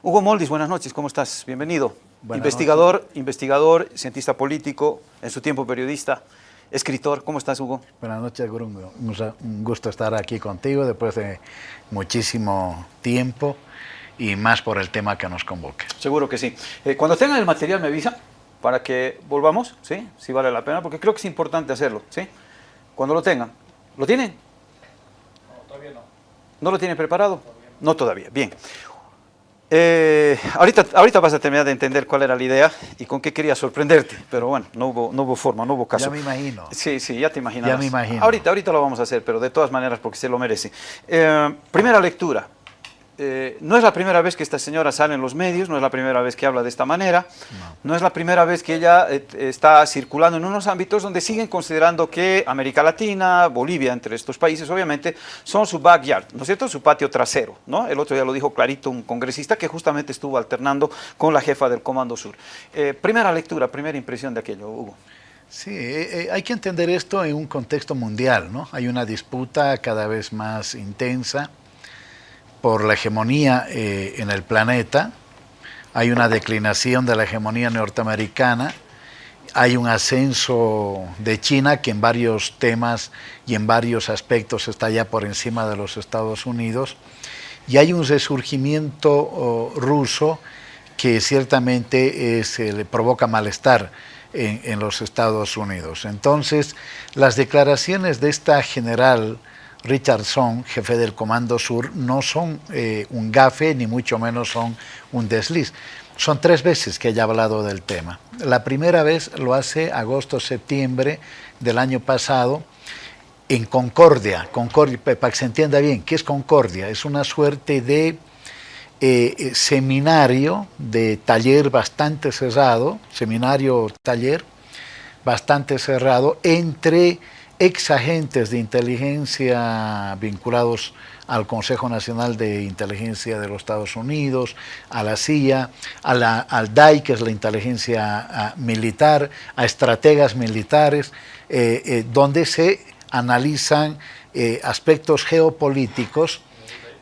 Hugo Moldis, buenas noches, ¿cómo estás? Bienvenido. investigador, investigador, cientista político, en su tiempo periodista, escritor. ¿Cómo estás, Hugo? Buenas noches, Grungo. Un gusto estar aquí contigo después de muchísimo tiempo y más por el tema que nos convoca. Seguro que sí. Eh, cuando tengan el material me avisa para que volvamos, ¿sí? Si vale la pena, porque creo que es importante hacerlo, ¿sí? Cuando lo tengan. ¿Lo tienen? No, todavía no. ¿No lo tienen preparado? no. todavía. Bien. Eh, ahorita, ahorita vas a terminar de entender cuál era la idea y con qué quería sorprenderte, pero bueno, no hubo, no hubo forma, no hubo caso. Ya me imagino. Sí, sí, ya te imaginas. Ya me imagino. Ahorita, ahorita lo vamos a hacer, pero de todas maneras porque se lo merece. Eh, primera lectura. Eh, no es la primera vez que esta señora sale en los medios, no es la primera vez que habla de esta manera, no, es la primera vez que ella eh, está circulando en unos ámbitos donde siguen considerando que América Latina, Bolivia, entre estos países, obviamente, son su backyard, ¿no es cierto?, su patio trasero, ¿no? El otro día lo dijo clarito un congresista que justamente estuvo alternando con la jefa del Comando Sur. Eh, primera lectura, primera impresión de aquello, Hugo. Sí, hay que entender esto en un contexto mundial, ¿no? Hay una disputa cada vez más intensa, por la hegemonía eh, en el planeta, hay una declinación de la hegemonía norteamericana, hay un ascenso de China que en varios temas y en varios aspectos está ya por encima de los Estados Unidos, y hay un resurgimiento oh, ruso que ciertamente le provoca malestar en, en, los Estados Unidos. Entonces, las declaraciones de esta general Richardson, jefe del Comando Sur, no son eh, un gafe ni mucho menos son un desliz. Son tres veces que haya hablado del tema. La primera vez lo hace agosto-septiembre del año pasado en Concordia. Concordia, para que se entienda bien, ¿qué es Concordia? Es una suerte de eh, eh, seminario, de taller bastante cerrado, seminario-taller bastante cerrado entre ex agentes de inteligencia vinculados al Consejo Nacional de Inteligencia de los Estados Unidos, a la CIA, a la, al DAI, que es la inteligencia militar, a estrategas militares, eh, eh, donde se analizan eh, aspectos geopolíticos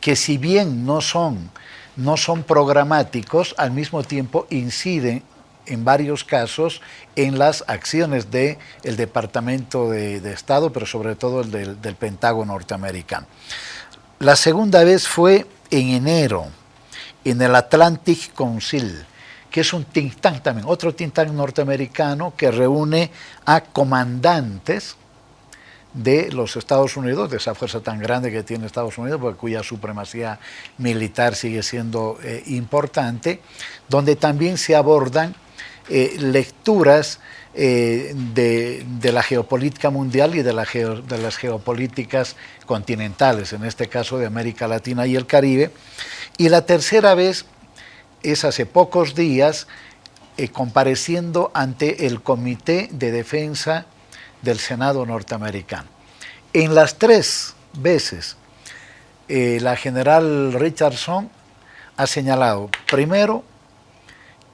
que si bien no son, no son programáticos, al mismo tiempo inciden en varios casos en las acciones del el Departamento de, Estado, pero sobre todo el del, Pentágono norteamericano. La segunda vez fue en enero, en el Atlantic Council, que es un think tank también, otro think tank norteamericano que reúne a comandantes de los Estados Unidos, de esa fuerza tan grande que tiene Estados Unidos, porque cuya supremacía militar sigue siendo eh, importante, donde también se abordan eh, lecturas eh, de, la geopolítica mundial y de, las geopolíticas continentales, en este caso de América Latina y el Caribe. Y la tercera vez es hace pocos días eh, compareciendo ante el Comité de Defensa del Senado norteamericano. En las tres veces, la general Richardson ha señalado, primero,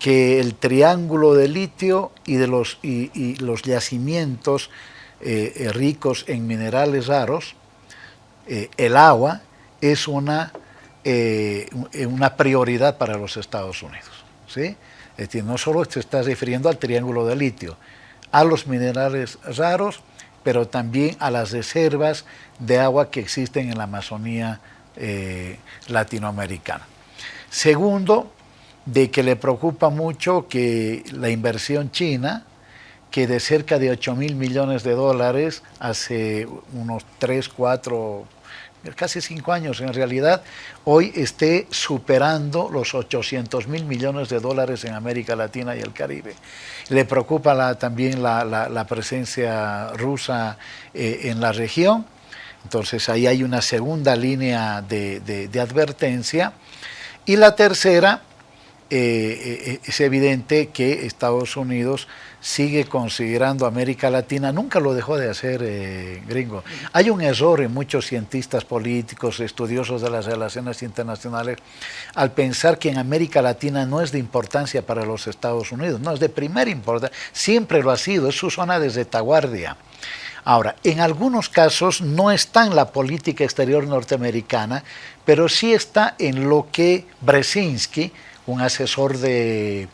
que el triángulo de litio y de los, y, los yacimientos eh, eh, ricos en minerales raros, eh, el agua es una, una prioridad para los Estados Unidos. ¿sí? Es decir, no solo se está refiriendo al triángulo de litio, a los minerales raros, pero también a las reservas de agua que existen en la Amazonía latinoamericana. Segundo, de que le preocupa mucho que la inversión china, que de cerca de 8 mil millones de dólares hace unos 3, 4, casi 5 años en realidad, hoy esté superando los 800 mil millones de dólares en América Latina y el Caribe. Le preocupa también la, presencia rusa eh, en la región, entonces ahí hay una segunda línea de advertencia. Y la tercera, eh, eh, es evidente que Estados Unidos sigue considerando América Latina, nunca lo dejó de hacer, eh, gringo. Hay un error en muchos cientistas políticos, estudiosos de las relaciones internacionales, al pensar que en América Latina no es de importancia para los Estados Unidos, no, es de primera importancia, siempre lo ha sido, es su zona de retaguardia. Ahora, en algunos casos no está en la política exterior norteamericana, pero sí está en lo que Brzezinski, un asesor de,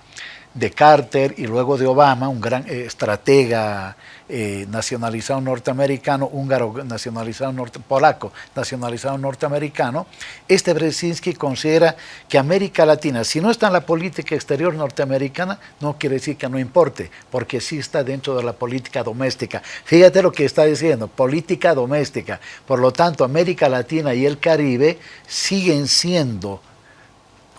de Carter y luego de Obama, un gran eh, estratega eh, nacionalizado norteamericano, húngaro nacionalizado norte, polaco nacionalizado norteamericano, este Brzezinski considera que América Latina, si no está en la política exterior norteamericana, no quiere decir que no importe, porque sí está dentro de la política doméstica. Fíjate lo que está diciendo, política doméstica. Por lo tanto, América Latina y el Caribe siguen siendo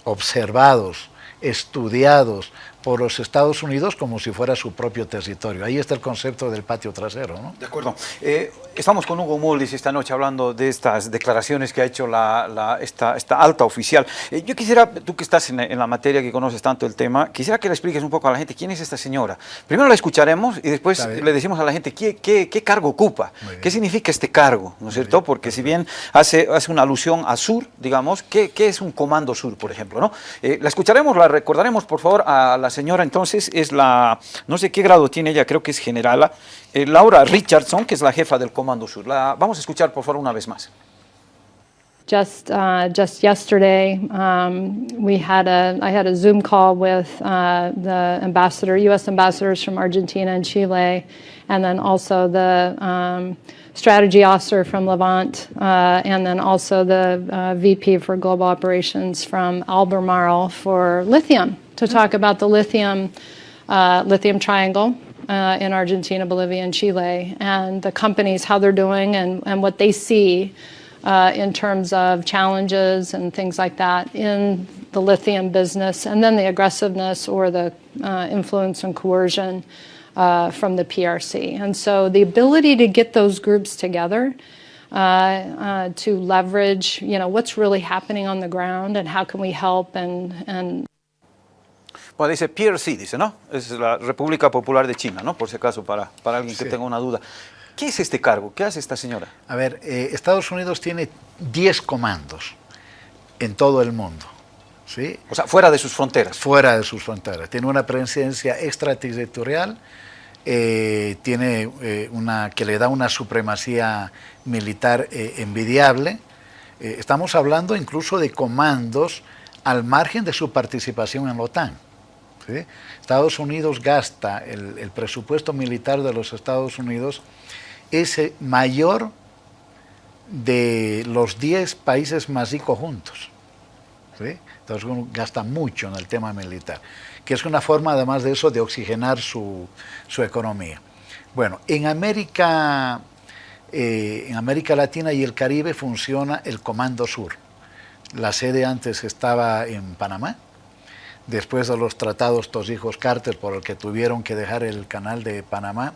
observados, estudiados, por los Estados Unidos como si fuera su propio territorio. Ahí está el concepto del patio trasero. ¿no? De acuerdo. Eh, estamos con Hugo Moldis esta noche hablando de estas declaraciones que ha hecho la, esta, esta, alta oficial. Eh, yo quisiera, tú que estás en, la materia, que conoces tanto el tema, quisiera que le expliques un poco a la gente quién es esta señora. Primero la escucharemos y después le decimos a la gente qué, qué, qué cargo ocupa, qué significa este cargo, ¿no es cierto? Porque si bien hace, hace una alusión a sur, digamos, ¿qué, qué es un comando sur, por ejemplo? ¿no? Eh, la escucharemos, la recordaremos, por favor, a la señora entonces es la, no sé qué grado tiene ella, creo que es generala, eh, Laura Richardson, que es la jefa del Comando Sur. La, vamos a escuchar por favor una vez más. Just, uh, just yesterday, um, we had a, I had a Zoom call with uh, the ambassador, U.S. ambassadors from Argentina and Chile, and then also the um, strategy officer from Levant, uh, and then also the uh, VP for global operations from Albemarle for lithium to talk about the lithium, uh, lithium triangle uh, in Argentina, Bolivia, and Chile, and the companies, how they're doing and, and what they see uh, in terms of challenges and things like that in the lithium business, and then the aggressiveness or the uh, influence and coercion uh, from the PRC. And so the ability to get those groups together uh, uh, to leverage, you know, what's really happening on the ground and how can we help and, and Bueno, dice PRC, dice, ¿no? Es la República Popular de China, ¿no? Por si acaso, para, para alguien que tenga una duda. ¿Qué es este cargo? ¿Qué hace esta señora? A ver, eh, Estados Unidos tiene 10 comandos en todo el mundo. ¿sí? O sea, fuera de sus fronteras. Fuera de sus fronteras. Tiene una presencia extraterritorial, eh, tiene eh, una que le da una supremacía militar envidiable. estamos hablando incluso de comandos al margen de su participación en la OTAN. Estados Unidos gasta, el, presupuesto militar de los Estados Unidos es mayor de los 10 países más ricos juntos. Entonces uno gasta mucho en el tema militar, que es una forma además de eso de oxigenar su, economía. Bueno, en América, eh, en América Latina y el Caribe funciona el Comando Sur. La sede antes estaba en Panamá, después de los tratados hijos Carter por el que tuvieron que dejar el canal de Panamá,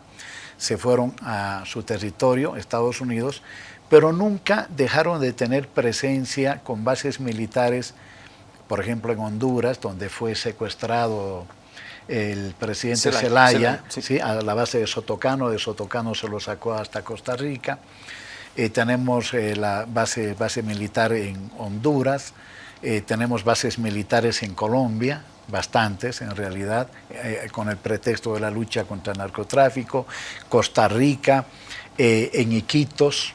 se fueron a su territorio, Estados Unidos, pero nunca dejaron de tener presencia con bases militares, por ejemplo en Honduras, donde fue secuestrado el presidente Zelaya, a la base de Sotocano, de Sotocano se lo sacó hasta Costa Rica, eh, tenemos eh, la base, base militar en Honduras, eh, tenemos bases militares en Colombia, bastantes en realidad, eh, con el pretexto de la lucha contra el narcotráfico, Costa Rica, eh, en Iquitos,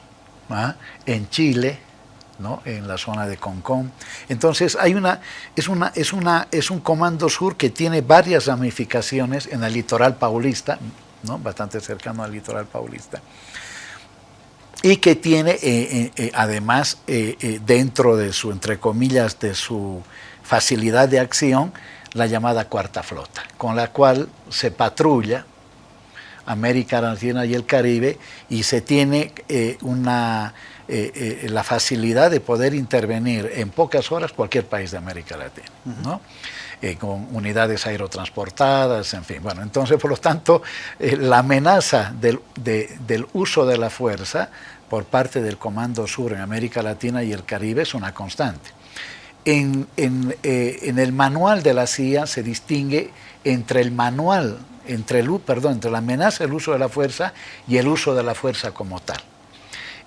¿ah? en Chile, en la zona de Concón. Entonces hay una, es, una, es, una, es un comando sur que tiene varias ramificaciones en el litoral paulista, bastante cercano al litoral paulista y que tiene eh, eh, eh, además dentro de su, entre comillas, de su facilidad de acción, la llamada cuarta flota, con la cual se patrulla América Latina y el Caribe y se tiene una, la facilidad de poder intervenir en pocas horas cualquier país de América Latina, ¿no? Con unidades aerotransportadas, en fin. Bueno, entonces, por lo tanto, la amenaza del, uso de la fuerza por parte del Comando Sur en América Latina y el Caribe es una constante. En, eh, el manual de la CIA se distingue entre el manual, entre la amenaza del uso de la fuerza y el uso de la fuerza como tal.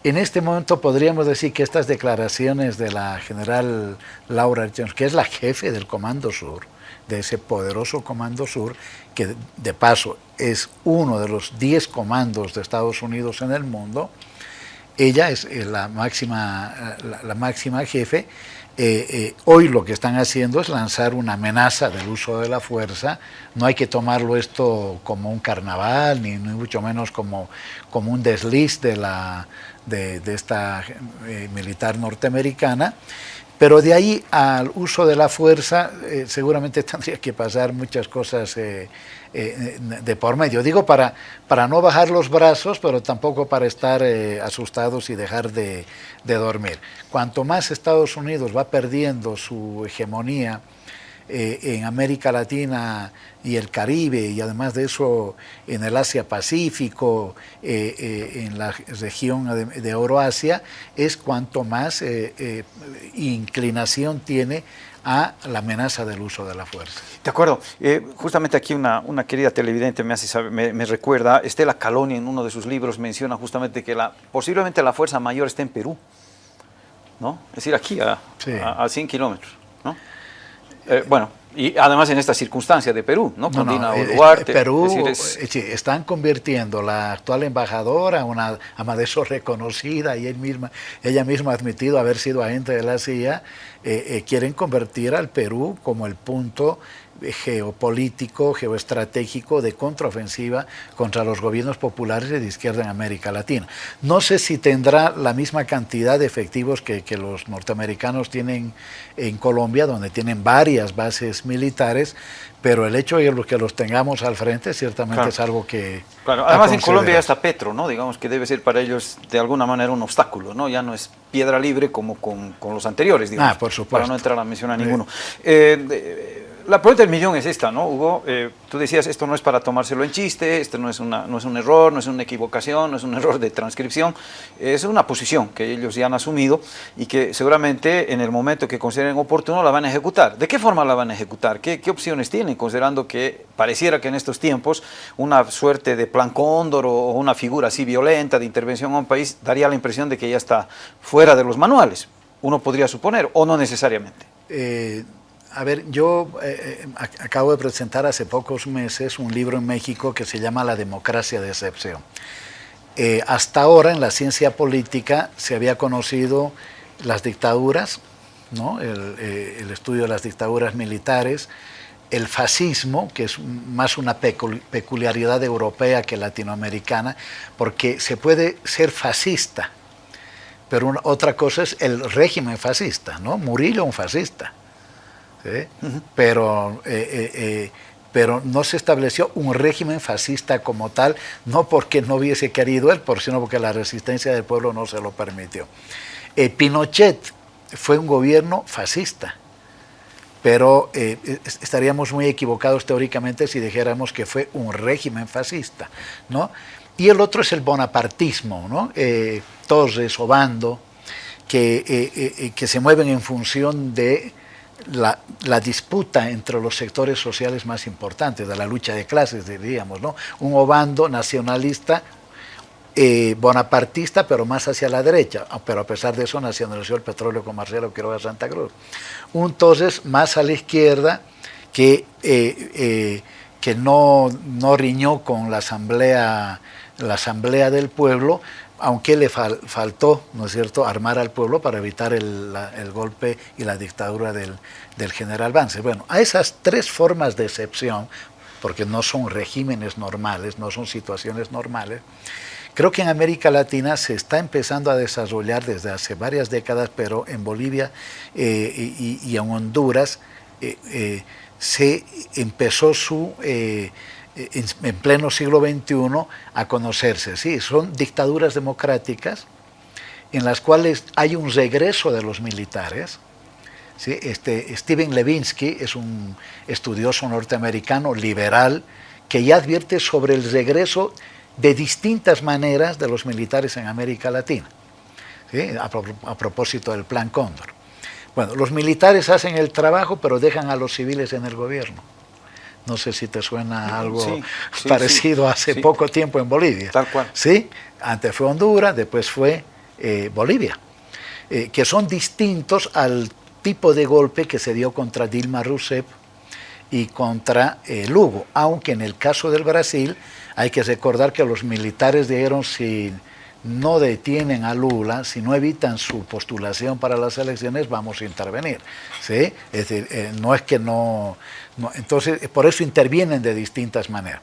En este momento podríamos decir que estas declaraciones de la general Laura Jones, que es la jefe del Comando Sur, de ese poderoso Comando Sur, que de paso es uno de los 10 comandos de Estados Unidos en el mundo, ella es eh, la máxima, la, máxima jefe, eh, eh, hoy lo que están haciendo es lanzar una amenaza del uso de la fuerza. No hay que tomarlo esto como un carnaval, ni, mucho menos como, como un desliz de, la, de, esta militar norteamericana. Pero de ahí al uso de la fuerza seguramente tendría que pasar muchas cosas eh, de por medio. Digo para, para no bajar los brazos, pero tampoco para estar eh, asustados y dejar de, dormir. Cuanto más Estados Unidos va perdiendo su hegemonía eh, en América Latina y el Caribe, y además de eso en el Asia-Pacífico, en la región de, de Euroasia, es cuanto más inclinación tiene a la amenaza del uso de la fuerza. De acuerdo. Eh, justamente aquí una, una, querida televidente me, hace me, recuerda, Estela Caloni en uno de sus libros menciona justamente que la, posiblemente la fuerza mayor está en Perú, ¿no? Es decir, aquí a, a, 100 kilómetros, ¿no? Eh, bueno, y además en esta circunstancia de Perú, ¿no? Con no, eh, Duarte. Perú están convirtiendo la actual embajadora, una ama de eso reconocida, y él misma, ella misma ha admitido haber sido agente de la CIA, quieren convertir al Perú como el punto geopolítico, geoestratégico de contraofensiva contra los gobiernos populares de izquierda en América Latina. No sé si tendrá la misma cantidad de efectivos que, los norteamericanos tienen en Colombia, donde tienen varias bases militares, pero el hecho de que los tengamos al frente ciertamente es algo que... Claro, además en Colombia ya está Petro, ¿no? Digamos que debe ser para ellos de alguna manera un obstáculo, ¿no? Ya no es piedra libre como con, los anteriores, digamos. Ah, por supuesto. Para no entrar a mencionar ninguno. Eh, la pregunta del millón es esta, ¿no, Hugo? Eh, tú decías, esto no es para tomárselo en chiste, esto no es, una, un error, no es una equivocación, no es un error de transcripción, es una posición que ellos ya han asumido y que seguramente en el momento que consideren oportuno la van a ejecutar. ¿De qué forma la van a ejecutar? ¿Qué, qué opciones tienen? Considerando que pareciera que en estos tiempos una suerte de plan cóndor o una figura así violenta de intervención a un país daría la impresión de que ya está fuera de los manuales. Uno podría suponer, o no necesariamente. Eh a ver, yo eh, eh, acabo de presentar hace pocos meses un libro en México que se llama La democracia de excepción. Eh, hasta ahora en la ciencia política se había conocido las dictaduras, ¿no? el, estudio de las dictaduras militares, el fascismo, que es más una peculiaridad europea que latinoamericana, porque se puede ser fascista, pero otra cosa es el régimen fascista, ¿no? Murillo un fascista pero, eh, eh, eh, pero no se estableció un régimen fascista como tal, no porque no hubiese querido él, sino porque la resistencia del pueblo no se lo permitió. Pinochet fue un gobierno fascista, pero estaríamos muy equivocados teóricamente si dijéramos que fue un régimen fascista, ¿no? Y el otro es el bonapartismo, ¿no? Torres, Obando, que, que se mueven en función de la, disputa entre los sectores sociales más importantes, de la lucha de clases, diríamos, ¿no? Un obando nacionalista, eh, bonapartista, pero más hacia la derecha, ah, pero a pesar de eso nacionalizó el petróleo con Marcelo Quiroga Santa Cruz. Un entonces más a la izquierda, que, eh, eh, que no, no riñó con la asamblea, la asamblea del pueblo, aunque le faltó, ¿no es cierto?, armar al pueblo para evitar el, golpe y la dictadura del, general Vance. Bueno, a esas tres formas de excepción, porque no son regímenes normales, no son situaciones normales, creo que en América Latina se está empezando a desarrollar desde hace varias décadas, pero en Bolivia eh, y, en Honduras eh, eh, se empezó su en, pleno siglo XXI a conocerse. Sí, son dictaduras democráticas en las cuales hay un regreso de los militares. Este, Steven Levinsky es un estudioso norteamericano liberal que ya advierte sobre el regreso de distintas maneras de los militares en América Latina, a propósito del Plan Cóndor. Bueno, los militares hacen el trabajo, pero dejan a los civiles en el gobierno. No sé si te suena algo parecido hace poco tiempo en Bolivia. Tal cual. Sí, antes fue Honduras, después fue eh, eh, Bolivia, eh, que son distintos al tipo de golpe que se dio contra Dilma Rousseff y contra Lugo, aunque en el caso del Brasil hay que recordar que los militares dijeron si no detienen a Lula, si no evitan su postulación para las elecciones, vamos a intervenir. ¿sí? Es decir, eh, no es que no, Entonces, por eso intervienen de distintas maneras.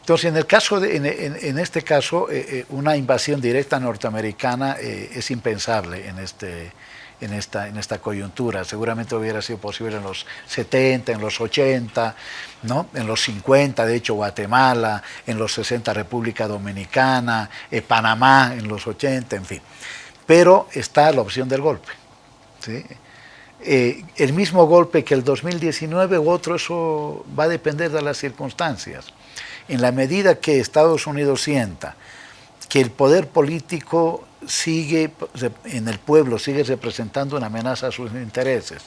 Entonces, en, el caso de, en, este caso, eh, eh, una invasión directa norteamericana es impensable en este, en esta, en esta coyuntura. Seguramente hubiera sido posible en los 70, en los 80, ¿no? en los 50, de hecho Guatemala, en los 60 República Dominicana, eh, Panamá en los 80, en fin. Pero está la opción del golpe. Eh, el mismo golpe que el 2019 u otro, eso va a depender de las circunstancias. En la medida que Estados Unidos sienta que el poder político sigue en el pueblo, sigue representando una amenaza a sus intereses.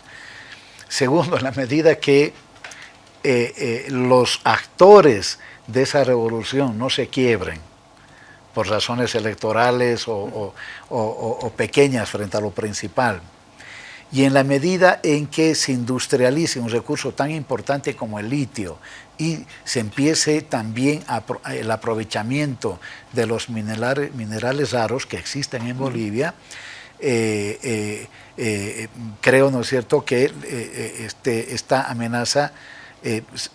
Segundo, en la medida que eh, eh, los actores de esa revolución no se quiebren por razones electorales o, pequeñas frente a lo principal, y en la medida en que se industrialice un recurso tan importante como el litio y se empiece también el aprovechamiento de los minerales, minerales raros que existen en Bolivia, eh, eh, eh, creo, ¿no es cierto?, que este, esta amenaza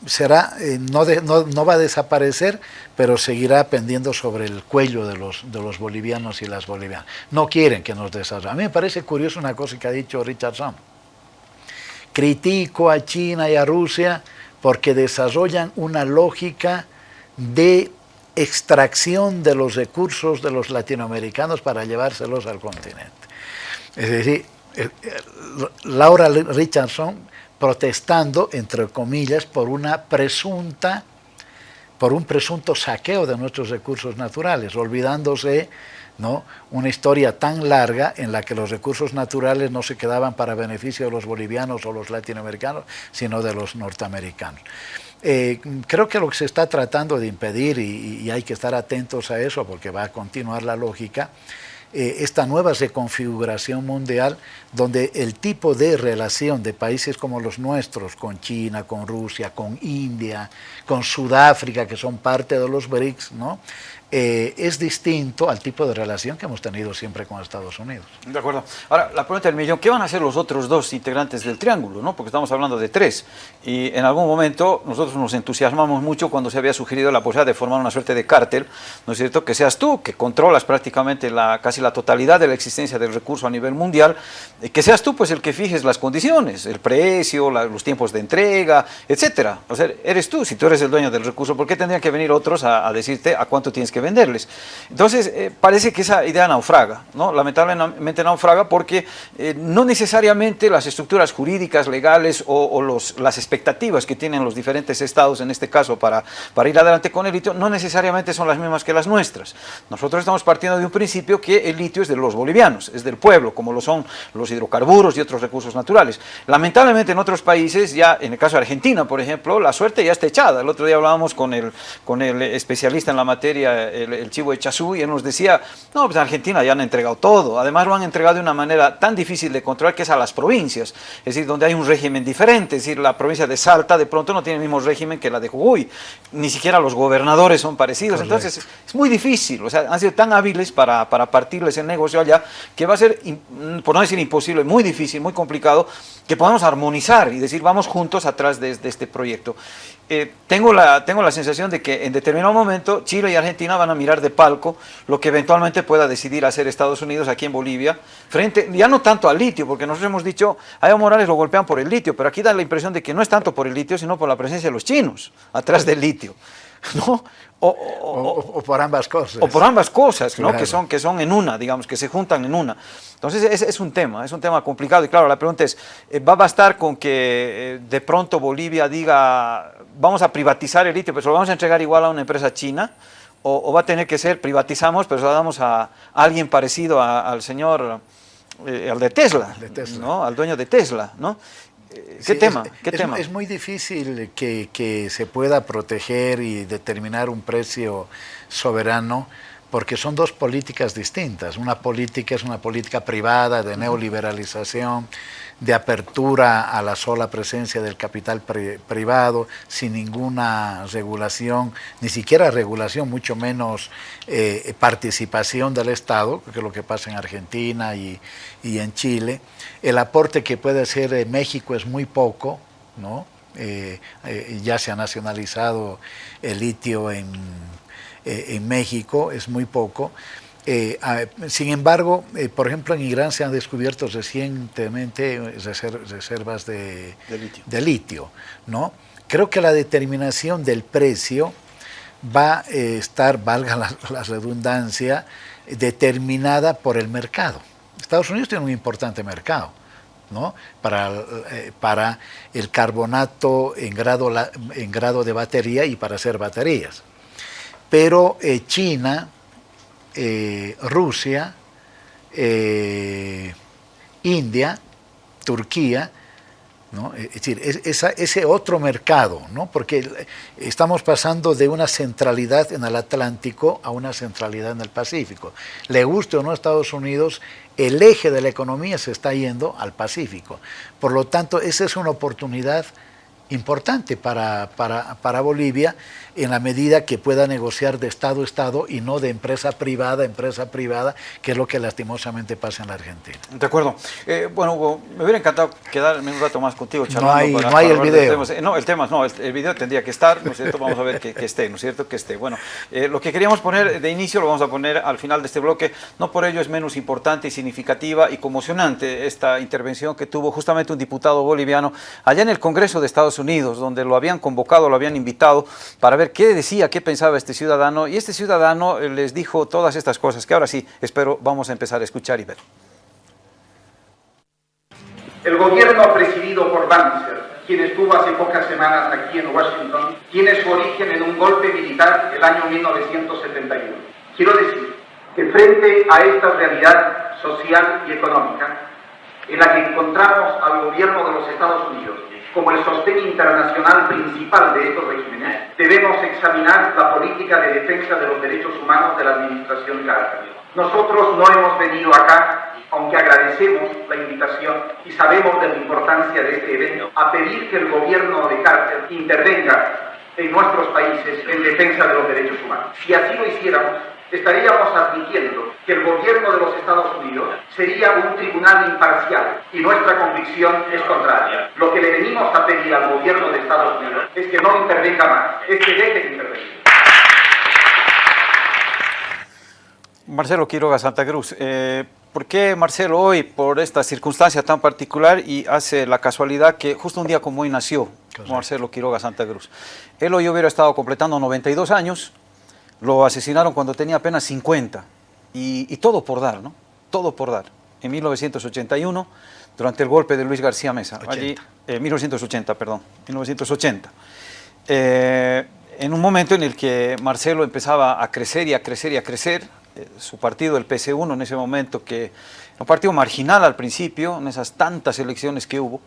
será, no, no, va a desaparecer, pero seguirá pendiendo sobre el cuello de los, de los bolivianos y las bolivianas. No quieren que nos desarrollen. A mí me parece curioso una cosa que ha dicho Richardson. Critico a China y a Rusia porque desarrollan una lógica de extracción de los recursos de los latinoamericanos para llevárselos al continente. Es decir, eh, eh, Laura Richardson protestando, entre comillas, por una presunta, por un presunto saqueo de nuestros recursos naturales, olvidándose ¿no? una historia tan larga en la que los recursos naturales no se quedaban para beneficio de los bolivianos o los latinoamericanos, sino de los norteamericanos. Eh, creo que lo que se está tratando de impedir, y, hay que estar atentos a eso porque va a continuar la lógica, eh, esta nueva reconfiguración mundial donde el tipo de relación de países como los nuestros, con China, con Rusia, con India, con Sudáfrica, que son parte de los BRICS, ¿no? Eh, es distinto al tipo de relación que hemos tenido siempre con Estados Unidos. De acuerdo. Ahora, la pregunta del millón, ¿qué van a hacer los otros dos integrantes del triángulo? ¿no? Porque estamos hablando de tres. Y en algún momento nosotros nos entusiasmamos mucho cuando se había sugerido la posibilidad de formar una suerte de cártel, ¿no es cierto? Que seas tú, que controlas prácticamente la, casi la totalidad de la existencia del recurso a nivel mundial, que seas tú pues el que fijes las condiciones, el precio, los tiempos de entrega, etcétera. O sea, eres tú, si tú eres el dueño del recurso, ¿por qué tendrían que venir otros a, a decirte a cuánto tienes que venderles. Entonces, eh, parece que esa idea naufraga, ¿no? lamentablemente naufraga porque eh, no necesariamente las estructuras jurídicas, legales o, los, las expectativas que tienen los diferentes estados, en este caso, para, para ir adelante con el litio, no necesariamente son las mismas que las nuestras. Nosotros estamos partiendo de un principio que el litio es de los bolivianos, es del pueblo, como lo son los hidrocarburos y otros recursos naturales. Lamentablemente en otros países, ya en el caso de Argentina, por ejemplo, la suerte ya está echada. El otro día hablábamos con el, con el especialista en la materia el, chivo de Chazú y él nos decía, no, pues en Argentina ya han entregado todo, además lo han entregado de una manera tan difícil de controlar que es a las provincias, es decir, donde hay un régimen diferente, es decir, la provincia de Salta de pronto no tiene el mismo régimen que la de Jujuy, ni siquiera los gobernadores son parecidos, entonces es muy difícil, o sea, han sido tan hábiles para, para partirles el negocio allá, que va a ser, por no decir imposible, muy difícil, muy complicado, que podamos armonizar y decir, vamos juntos atrás de, de este proyecto. Eh, tengo, la, tengo la sensación de que en determinado momento Chile y Argentina van a mirar de palco lo que eventualmente pueda decidir hacer Estados Unidos aquí en Bolivia, frente, ya no tanto al litio, porque nosotros hemos dicho, a Evo Morales lo golpean por el litio, pero aquí da la impresión de que no es tanto por el litio, sino por la presencia de los chinos atrás del litio. ¿no? O, por ambas cosas. O por ambas cosas, ¿no? que, son, que son en una, digamos, que se juntan en una. Entonces es, es un tema, es un tema complicado y claro, la pregunta es, eh, ¿va a bastar con que eh, de pronto Bolivia diga, vamos a privatizar el litio, pero se lo vamos a entregar igual a una empresa china? O, va a tener que ser, privatizamos, pero se lo damos a, alguien parecido al señor, eh, al de Tesla, ¿no? al dueño de Tesla, ¿no? ¿Qué tema? Es, ¿Qué tema? es muy difícil que, que, se pueda proteger y determinar un precio soberano porque son dos políticas distintas. Una política es una política privada de neoliberalización, de apertura a la sola presencia del capital privado, sin ninguna regulación, ni siquiera regulación, mucho menos eh, participación del Estado, que es lo que pasa en Argentina y, en Chile. El aporte que puede hacer eh, México es muy poco, ¿no? Eh, ya se ha nacionalizado el litio en, en México, es muy poco. Eh, sin embargo, eh, por ejemplo, en Irán se han descubierto recientemente reservas de, litio. ¿no? Creo que la determinación del precio va a estar, valga la, redundancia, determinada por el mercado. Estados Unidos tiene un importante mercado. ¿no? Para, eh, para el carbonato en grado, en grado de batería y para hacer baterías. Pero China, eh, Rusia, eh, India, Turquía, es decir, ese otro mercado, ¿no? porque estamos pasando de una centralidad en el Atlántico a una centralidad en el Pacífico. Le guste o no a Estados Unidos, el eje de la economía se está yendo al Pacífico. Por lo tanto, esa es una oportunidad importante para, para, para, Bolivia en la medida que pueda negociar de Estado a Estado y no de empresa privada a empresa privada, que es lo que lastimosamente pasa en la Argentina. De acuerdo. Eh, bueno, Hugo, me hubiera encantado quedarme un rato más contigo charlando. No hay, no hay el video. No, el tema, no, el, video tendría que estar, ¿no es cierto? Vamos a ver que, esté, ¿no es cierto? Que esté. Bueno, eh, lo que queríamos poner de inicio lo vamos a poner al final de este bloque, no por ello es menos importante y significativa y conmocionante esta intervención que tuvo justamente un diputado boliviano allá en el Congreso de Estados Unidos, donde lo habían convocado, lo habían invitado para ver qué decía, qué pensaba este ciudadano, y este ciudadano eh, les dijo todas estas cosas que ahora sí, espero, vamos a empezar a escuchar y ver. El gobierno presidido por Banzer, quien estuvo hace pocas semanas aquí en Washington, tiene su origen en un golpe militar el año 1971. Quiero decir que frente a esta realidad social y económica, en la que encontramos al gobierno de los Estados Unidos como el sostén internacional principal de estos regímenes, debemos examinar la política de defensa de los derechos humanos de la administración Carter. Nosotros no hemos venido acá, aunque agradecemos la invitación y sabemos de la importancia de este evento, a pedir que el gobierno de Carter intervenga en nuestros países en defensa de los derechos humanos. Si así lo hiciéramos, estaríamos admitiendo que el gobierno de los Estados Unidos sería un tribunal imparcial y nuestra convicción es contraria. Lo que le venimos a pedir al gobierno de Estados Unidos es que no intervenga más, es que deje de intervenir. Marcelo Quiroga Santa Cruz, eh, ¿por qué Marcelo hoy, por esta circunstancia tan particular y hace la casualidad que justo un día como hoy nació Marcelo Quiroga Santa Cruz? Él hoy hubiera estado completando 92 años, lo asesinaron cuando tenía apenas 50 y, todo por dar, ¿no? Todo por dar. En 1981, durante el golpe de Luis García Mesa, allí, 1980, eh, perdón, 1980. Eh, en un momento en el que Marcelo empezaba a crecer y a crecer y a crecer, eh, su partido, el PC1, en ese momento, que un partido marginal al principio, en esas tantas elecciones que hubo,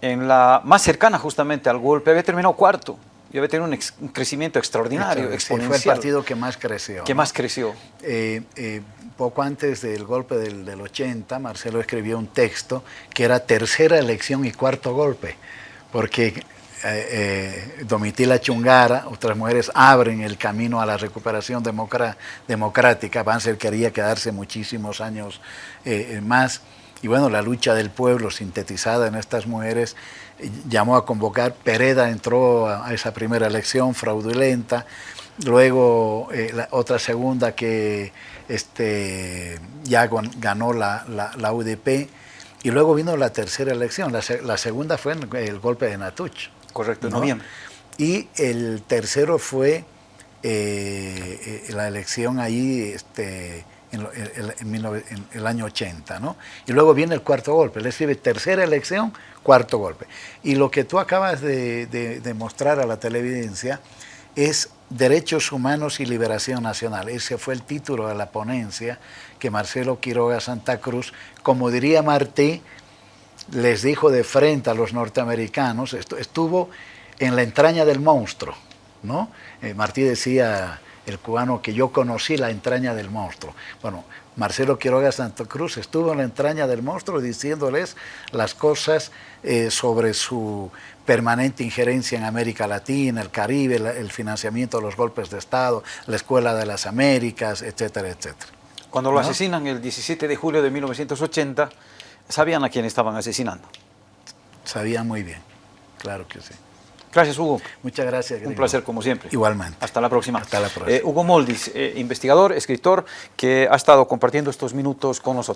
en la más cercana justamente al golpe, había terminado cuarto, y había tenido un, crecimiento extraordinario, exponencial. Fue el partido que más creció. Que más creció. Eh, eh, poco antes del golpe del, del, 80, Marcelo escribió un texto que era tercera elección y cuarto golpe, porque eh, Domitila Chungara, otras mujeres abren el camino a la recuperación democrática. Banzer quería quedarse muchísimos años más. Y bueno, la lucha del pueblo sintetizada en estas mujeres llamó a convocar, Pereda entró a esa primera elección fraudulenta, luego eh, la otra segunda que este, ya ganó la, la, UDP, y luego vino la tercera elección, la, segunda fue el golpe de Natuch. Correcto, en noviembre. Y el tercero fue eh, eh, la elección ahí este, en, el año 80, ¿no? Y luego viene el cuarto golpe, le escribe tercera elección, cuarto golpe. Y lo que tú acabas de, de, mostrar a la televidencia es Derechos Humanos y Liberación Nacional. Ese fue el título de la ponencia que Marcelo Quiroga Santa Cruz, como diría Martí, les dijo de frente a los norteamericanos, estuvo en la entraña del monstruo, ¿no? Eh, Martí decía el cubano que yo conocí la entraña del monstruo. Bueno, Marcelo Quiroga Santa Cruz estuvo en la entraña del monstruo diciéndoles las cosas eh, sobre su permanente injerencia en América Latina, el Caribe, el, financiamiento de los golpes de Estado, la Escuela de las Américas, etcétera, etcétera. Cuando lo ¿No? asesinan el 17 de julio de 1980, sabían a quién estaban asesinando. Sabía muy bien, claro que sí. Gracias, Hugo. Muchas gracias. Un placer, como siempre. Igualmente. Hasta la próxima. Hasta la próxima. Eh, Hugo Moldis, eh, investigador, escritor, que ha estado compartiendo estos minutos con nosotros.